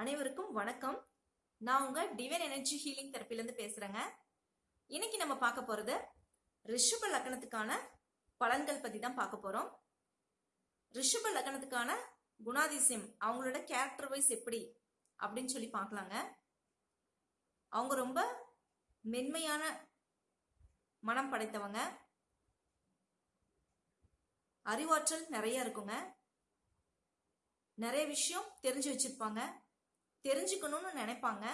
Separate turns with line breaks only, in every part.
அனைவருக்கும் வணக்கம். நான் உங்க டிவைன் எனர்ஜி ஹீலிங் தெரப்பிலேருந்து பேசுறேங்க. இன்னைக்கு நம்ம பார்க்க போறது ரிஷப லக்னத்துக்கான பலன்கள் பத்தி தான் பார்க்க போறோம். ரிஷப லக்னத்துக்கான குணாதிசயம் அவங்களோட கேரக்டர் வைஸ் எப்படி அப்படின்னு சொல்லி பார்க்கலாங்க. அவங்க ரொம்ப மென்மையான மனம் படைத்தவங்க. அறிவாற்றல் நிறைய இருக்குங்க. நிறைய விஷயம் தெரிஞ்சு வச்சிருப்பாங்க. தெரிஞ்சுக்கணும்னு நினைப்பாங்க.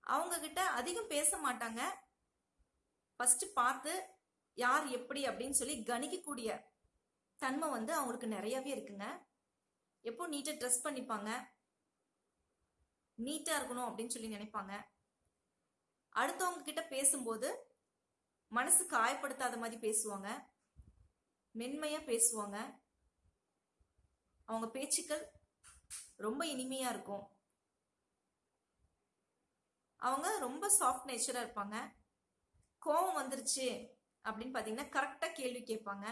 அவங்க கிட்ட அதிகம் பேச மாட்டாங்க. ஃபர்ஸ்ட் பார்த்து யார் எப்படி அப்படின்னு சொல்லி கணிக்கக்கூடிய தன்மை வந்து அவங்களுக்கு நிறையவே இருக்குங்க. எப்போ நீட்டாக ட்ரெஸ் பண்ணிப்பாங்க. நீட்டாக இருக்கணும் அப்படின்னு சொல்லி நினைப்பாங்க. அடுத்தவங்க கிட்ட பேசும்போது மனசு காயப்படுத்தாத மாதிரி பேசுவாங்க. மென்மையாக பேசுவாங்க. அவங்க பேச்சுக்கள் ரொம்ப இனிமையாக இருக்கும். அவங்க ரொம்ப சாஃப்ட் நேச்சராக இருப்பாங்க. கோவம் வந்துருச்சு அப்படின்னு பார்த்தீங்கன்னா கரெக்டாக கேள்வி கேட்பாங்க.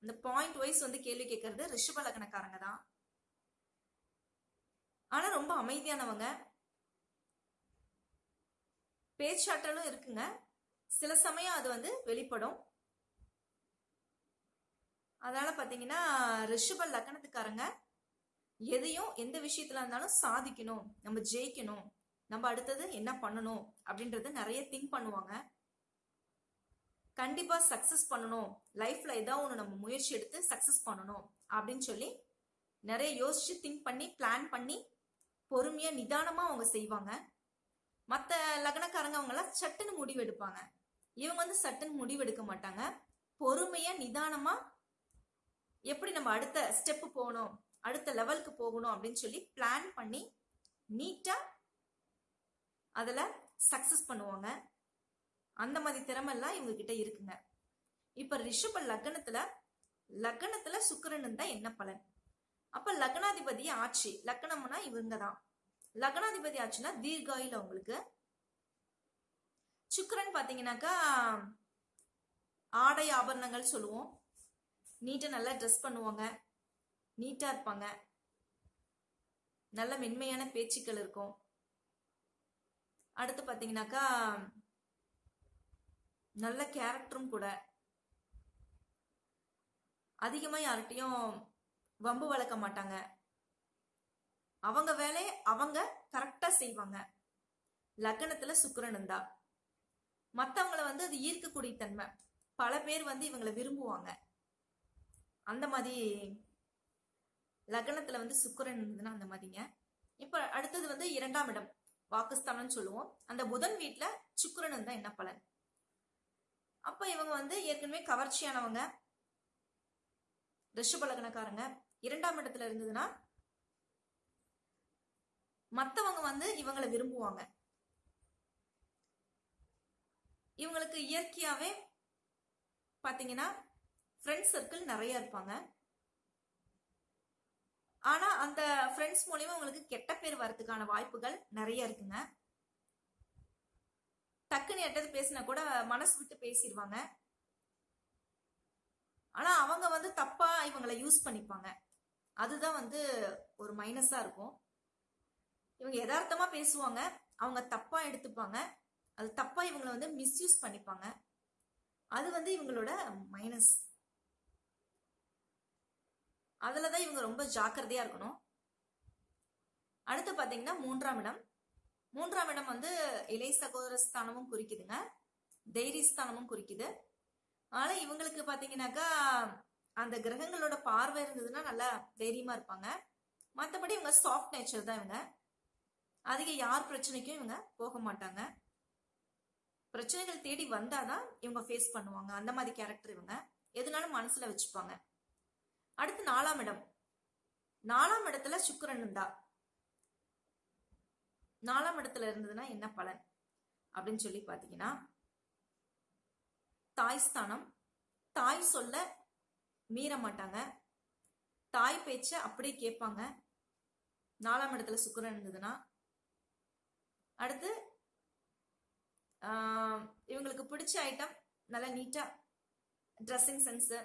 இந்த பாயிண்ட் வைஸ் வந்து கேள்வி கேட்கறது ரிஷப லக்னக்காரங்க தான். ஆனால் ரொம்ப அமைதியானவங்க. பேச்சாற்றலும் இருக்குங்க. சில சமயம் அது வந்து வெளிப்படும். அதனால பார்த்தீங்கன்னா ரிஷப லக்னத்துக்காரங்க எதையும் எந்த விஷயத்துல இருந்தாலும் சாதிக்கணும் நம்ம ஜெயிக்கணும் நம்ம அடுத்தது என்ன பண்ணணும் அப்படின்றத நிறைய திங்க் பண்ணுவாங்க. கண்டிப்பா சக்சஸ் பண்ணணும். லைஃப்ல ஏதாவது ஒன்று நம்ம முயற்சி எடுத்து சக்சஸ் பண்ணணும் அப்படின்னு சொல்லி நிறைய யோசிச்சு திங்க் பண்ணி பிளான் பண்ணி பொறுமையா நிதானமா அவங்க செய்வாங்க. மற்ற லக்னக்காரங்க அவங்களாம் சட்டுன்னு முடிவு எடுப்பாங்க. இவங்க வந்து சட்டுன்னு முடிவு எடுக்க மாட்டாங்க. பொறுமையா நிதானமா எப்படி நம்ம அடுத்த ஸ்டெப் போகணும்? அடுத்த லெவலுக்கு போகணும் அப்படின்னு சொல்லி பிளான் பண்ணி நீட்டா அதில் சக்சஸ் பண்ணுவாங்க. அந்த மாதிரி திறமெல்லாம் இவங்க கிட்ட இருக்குங்க. இப்ப ரிஷப லக்னத்துல லக்னத்துல சுக்கரன் தான் என்ன பலன்? அப்ப லக்னாதிபதி ஆட்சி லக்னம்னா இவங்க தான். லக்னாதிபதி ஆச்சுன்னா தீர்காயில் உங்களுக்கு சுக்கரன் பாத்தீங்கன்னாக்கா ஆடை ஆபரணங்கள் சொல்லுவோம். நீட்டா நல்லா ட்ரெஸ் பண்ணுவாங்க. நீட்டா இருப்பாங்க. நல்ல மென்மையான பேச்சுக்கள் இருக்கும். அடுத்து பாத்தீங்கன்னாக்கா நல்ல கேரக்டரும் கூட. அதிகமா யார்கிட்டையும் வம்பு வளர்க்க மாட்டாங்க. அவங்க வேலையை அவங்க கரெக்டா செய்வாங்க. லக்னத்துல சுக்கரன் இருந்தா. மத்தவங்கள வந்து அது ஈர்க்கக்கூடிய தன்மை. பல பேர் வந்து இவங்களை விரும்புவாங்க. அந்த மாதிரி லக்னத்துல வந்து சுக்கரன் இருந்ததுன்னா அந்த மாதிரிங்க. இப்ப அடுத்தது வந்து இரண்டாம் இடம் வாக்குஸ்தானம்னு சொல்லுவோம். அந்த புதன் வீட்டுல சுக்கரன் இருந்தா என்ன பலன்? அப்ப இவங்க வந்து ஏற்கனவே கவர்ச்சியானவங்க ரிஷப லக்னக்காரங்க. இரண்டாம் இடத்துல இருந்ததுன்னா மத்தவங்க வந்து இவங்களை விரும்புவாங்க. இவங்களுக்கு இயற்கையாவே பாத்தீங்கன்னா ஃப்ரெண்ட்ஸ் சர்க்கிள் நிறைய இருப்பாங்க. ஆனா அந்த ஃப்ரெண்ட்ஸ் மூலியமா உங்களுக்கு கெட்ட பேர் வரதுக்கான வாய்ப்புகள் நிறைய இருக்குங்க. டக்குன்னு எட்டது பேசினா கூட மனசு விட்டு பேசிடுவாங்க ஆனா அவங்க வந்து தப்பா இவங்களை யூஸ் பண்ணிப்பாங்க. அதுதான் வந்து ஒரு மைனஸா இருக்கும். இவங்க யதார்த்தமா பேசுவாங்க அவங்க தப்பா எடுத்துப்பாங்க. அது தப்பா இவங்களை வந்து மிஸ்யூஸ் பண்ணிப்பாங்க. அது வந்து இவங்களோட மைனஸ் அதில் தான் இவங்க ரொம்ப ஜாக்கிரதையாக இருக்கணும். அடுத்து பார்த்தீங்கன்னா மூன்றாம் இடம். மூன்றாம் இடம் வந்து இலை சகோதர ஸ்தானமும் குறிக்குதுங்க. தைரியஸ்தானமும் குறிக்குது. ஆனால் இவங்களுக்கு பார்த்தீங்கன்னாக்கா அந்த கிரகங்களோட பார்வை இருந்ததுன்னா நல்லா தைரியமாக இருப்பாங்க. மற்றபடி இவங்க சாஃப்ட் நேச்சர் தான் இவங்க. அதிக யார் பிரச்சனைக்கும் இவங்க போக மாட்டாங்க. பிரச்சனைகள் தேடி வந்தாதான் இவங்க ஃபேஸ் பண்ணுவாங்க. அந்த மாதிரி கேரக்டர் இவங்க. எதுனாலும் மனசுல வச்சுப்பாங்க. அடுத்து நாலாம் இடம். நாலாம் இடத்துல சுக்கரன் இருந்தா. நாலாம் இடத்துல இருந்ததுன்னா என்ன பலன்? அப்படின்னு சொல்லி பாத்தீங்கன்னா தாய் ஸ்தானம். தாய் சொல்ல மீற மாட்டாங்க. தாய் பேச்ச அப்படியே கேட்பாங்க. நாலாம் இடத்துல சுக்கரன் இருந்ததுன்னா. அடுத்து இவங்களுக்கு பிடிச்ச ஐட்டம் நல்லா நீட்டா ட்ரெஸ்ஸிங் சென்ஸு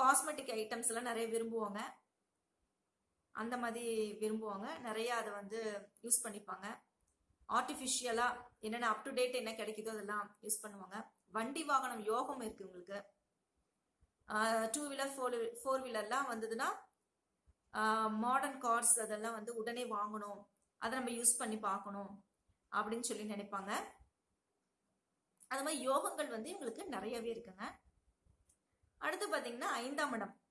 காஸ்மெட்டிக் ஐட்டம்ஸ் எல்லாம் நிறைய விரும்புவாங்க. அந்த மாதிரி விரும்புவாங்க. நிறைய அதை வந்து யூஸ் பண்ணிப்பாங்க. ஆர்டிஃபிஷியலா என்னென்ன அப் டு டேட் என்ன கிடைக்குதோ அதெல்லாம் யூஸ் பண்ணுவாங்க. வண்டி வாகனம் யோகம் இருக்கு உங்களுக்கு. டூ வீலர் ஃபோர் ஃபோர் வீலர்லாம் வந்ததுன்னா மாடர்ன் கார்ஸ் அதெல்லாம் வந்து உடனே வாங்கணும். அதை நம்ம யூஸ் பண்ணி பார்க்கணும் அப்படின்னு சொல்லி நினைப்பாங்க. அது மாதிரி யோகங்கள் வந்து இவங்களுக்கு நிறையவே இருக்குங்க. அடுத்து பாத்தீங்கன்னா ஐந்தாம் இடம்.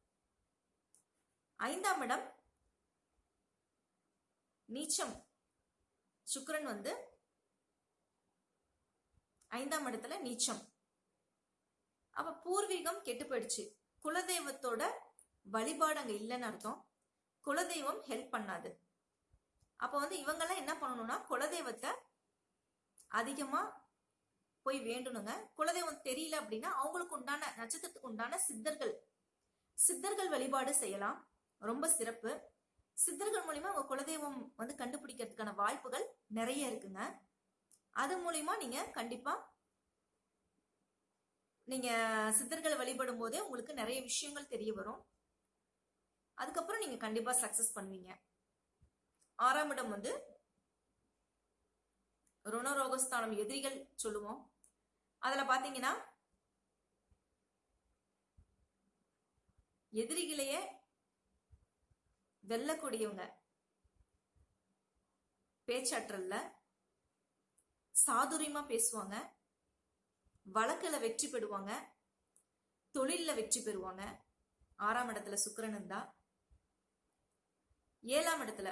ஐந்தாம் இடம் நீச்சம். சுக்கரன் வந்து ஐந்தாம் இடத்துல நீச்சம். அப்ப பூர்வீகம் கெட்டு போயிடுச்சு. குலதெய்வத்தோட வழிபாடு அங்க இல்லைன்னு அர்த்தம். குலதெய்வம் ஹெல்ப் பண்ணாது. அப்ப வந்து இவங்கெல்லாம் என்ன பண்ணணும்னா குலதெய்வத்தை அதிகமா போய் வேண்டணுங்க. குலதெய்வம் தெரியல அப்படின்னா அவங்களுக்கு உண்டான நட்சத்திரத்துக்கு உண்டான சித்தர்கள். சித்தர்கள் வழிபாடு செய்யலாம். ரொம்ப சிறப்பு. சித்தர்கள் மூலியமா உங்க குலதெய்வம் வந்து கண்டுபிடிக்கிறதுக்கான வாய்ப்புகள் நிறைய இருக்குங்க. அது மூலியமா நீங்க கண்டிப்பா நீங்க சித்தர்களை வழிபடும் போதே உங்களுக்கு நிறைய விஷயங்கள் தெரிய வரும். அதுக்கப்புறம் நீங்க கண்டிப்பா சக்சஸ் பண்ணுவீங்க. ஆறாம் இடம் வந்து ருணரோகஸ்தானம் எதிரிகள் சொல்லுவோம். அதுல பாத்தீங்கன்னா எதிரிகளையே வெல்லக்கூடியவங்க. பேச்சாற்றல்ல சாதுரியமா பேசுவாங்க. வழக்கில் வெற்றி பெறுவாங்க. தொழிலில் வெற்றி பெறுவாங்க. ஆறாம் இடத்துல சுக்கிரன் இருந்தா ஏழாம் இடத்துல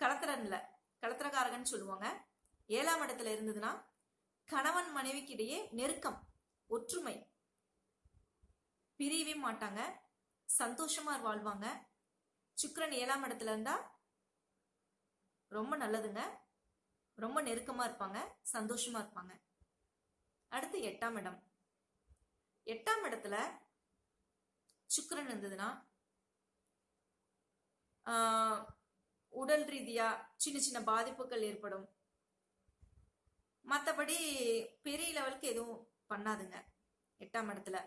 கலத்திரன்ல கலத்திரக்காரகன் சொல்லுவாங்க. ஏழாம் இடத்துல இருந்ததுன்னா கணவன் மனைவிக்கு இடையே நெருக்கம் ஒற்றுமை. பிரியவே மாட்டாங்க சந்தோஷமா வாழ்வாங்க. சுக்கரன் ஏழாம் இடத்துல இருந்தா ரொம்ப நல்லதுங்க. ரொம்ப நெருக்கமா இருப்பாங்க சந்தோஷமா இருப்பாங்க. அடுத்து எட்டாம் இடம். எட்டாம் இடத்துல சுக்கரன் இருந்ததுன்னா உடல் ரீதியா சின்ன சின்ன பாதிப்புகள் ஏற்படும். மற்றபடி பெரிய லெவலுக்கு எதுவும் பண்ணாதுங்க. எட்டாம் இடத்துல.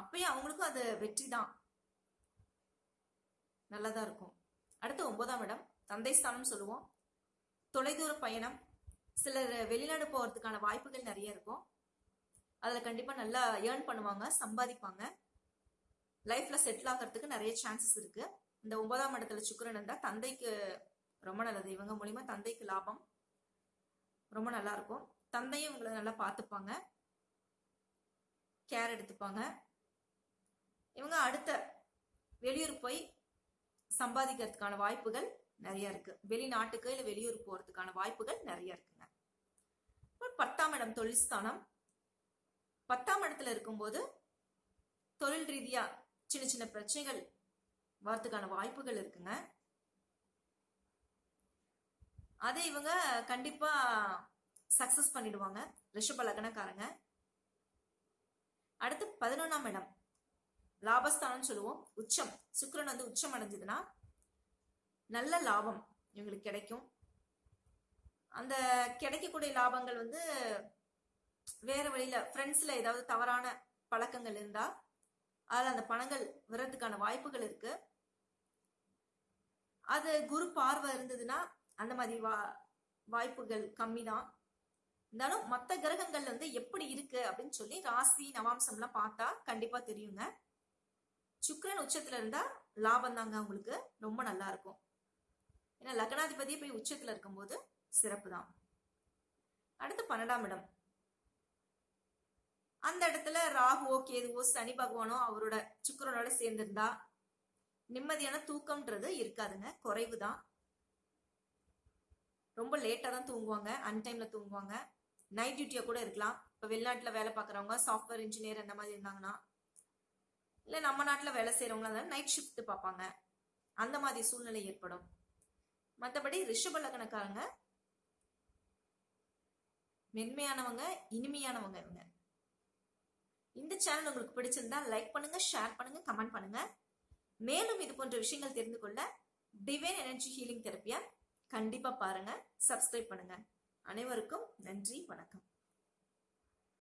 அப்பயும் அவங்களுக்கும் அது வெற்றி தான். நல்லதா இருக்கும். அடுத்து ஒன்பதாம் இடம் தந்தை ஸ்தானம் சொல்லுவோம். தொலைதூர பயணம். சிலர் வெளிநாடு போறதுக்கான வாய்ப்புகள் நிறைய இருக்கும். அதில் கண்டிப்பா நல்லா ஏர்ன் பண்ணுவாங்க சம்பாதிப்பாங்க. லைஃப்ல செட்டில் ஆகிறதுக்கு நிறைய சான்சஸ் இருக்கு. இந்த ஒன்பதாம் இடத்துல சுக்கரன் இருந்தா தந்தைக்கு ரொம்ப நல்லது. இவங்க மூலியமா தந்தைக்கு லாபம். ரொம்ப நல்லா இருக்கும் தந்தையும் இவங்களை நல்லா பார்த்துப்பாங்க. கேர் எடுத்துப்பாங்க. இவங்க அடுத்த வெளியூர் போய் சம்பாதிக்கிறதுக்கான வாய்ப்புகள் நிறைய இருக்கு. வெளிநாட்டுக்கு இல்லை வெளியூர் போறதுக்கான வாய்ப்புகள் நிறைய இருக்குங்க. அப்புறம் பத்தாம் இடம் தொழில் ஸ்தானம். பத்தாம் இடத்துல இருக்கும்போது தொழில் ரீதியா சின்ன சின்ன பிரச்சனைகள் வரதுக்கான வாய்ப்புகள் இருக்குங்க. அதை இவங்க கண்டிப்பா சக்சஸ் பண்ணிடுவாங்க. ரிஷப லக்னக்காரங்க. அடுத்து பதினொன்னாம் இடம். லாபஸ்தானம் சொல்லுவோம். உச்சம். சுக்கரன் வந்து உச்சம் அடைஞ்சதுன்னா நல்ல லாபம் இவங்களுக்கு கிடைக்கும். அந்த கிடைக்கக்கூடிய லாபங்கள் வந்து வேற வழியில ஃப்ரெண்ட்ஸ்ல ஏதாவது தவறான பழக்கங்கள் இருந்தா அதுல அந்த பணங்கள் வர்றதுக்கான வாய்ப்புகள் இருக்கு. அது குரு பார்வை இருந்ததுன்னா அந்த மாதிரி வா வாய்ப்புகள் கம்மி தான் இருந்தாலும் மற்ற கிரகங்கள் வந்து எப்படி இருக்கு அப்படின்னு சொல்லி ராசி நவாம்சம்லாம் பார்த்தா கண்டிப்பா தெரியுங்க. சுக்கரன் உச்சத்துல இருந்தா லாபம் தாங்க உங்களுக்கு. ரொம்ப நல்லா இருக்கும். ஏன்னா லக்னாதிபதியே போய் உச்சத்துல இருக்கும்போது சிறப்பு தான் அடுத்து பன்னெண்டாம் இடம். அந்த இடத்துல ராகுவோ கேதுவோ சனி பகவானோ அவரோட சுக்கரனோட சேர்ந்திருந்தா நிம்மதியான தூக்கம்ன்றது இருக்காதுங்க. குறைவு தான் ரொம்ப லேட்டாக தான் தூங்குவாங்க அன்டைமில் தூங்குவாங்க. நைட் டியூட்டியாக கூட இருக்கலாம். இப்போ வெளிநாட்டில் வேலை பார்க்குறவங்க சாஃப்ட்வேர் இன்ஜினியர் அந்த மாதிரி இருந்தாங்கன்னா இல்லை நம்ம நாட்டில் வேலை செய்யறவங்களா இருந்தாலும் நைட் ஷிஃப்ட் பார்ப்பாங்க. அந்த மாதிரி சூழ்நிலை ஏற்படும். மற்றபடி ரிஷப லக்னக்காரங்க மென்மையானவங்க இனிமையானவங்க இவங்க. இந்த சேனல் உங்களுக்கு பிடிச்சிருந்தா லைக் பண்ணுங்க ஷேர் பண்ணுங்க கமெண்ட் பண்ணுங்க. மேலும் இது போன்ற விஷயங்கள் தெரிந்து கொள்ள டிவைன் எனர்ஜி ஹீலிங் தெரப்பியா கண்டிப்பா பாருங்க. சப்ஸ்கிரைப் பண்ணுங்க. அனைவருக்கும் நன்றி வணக்கம்.